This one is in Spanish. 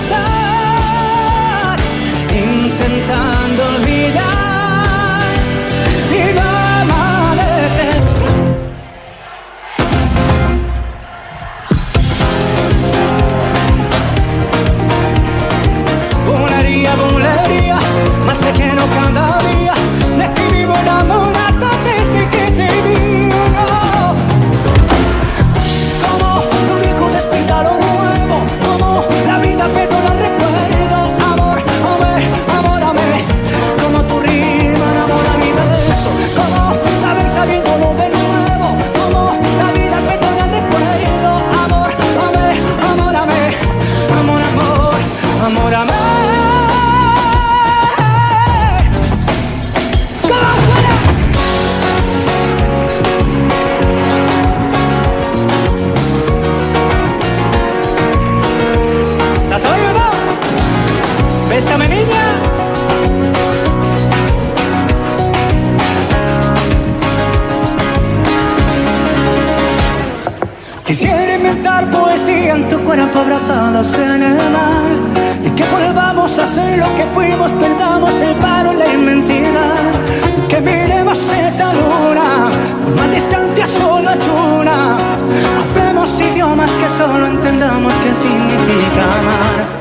was high. Quisiera inventar poesía en tu cuerpo abrazados en el mar. Y que volvamos a ser lo que fuimos, perdamos el paro en la inmensidad. Que miremos esa luna, por más distancia solo hay una. Hablemos idiomas que solo entendamos qué significa amar.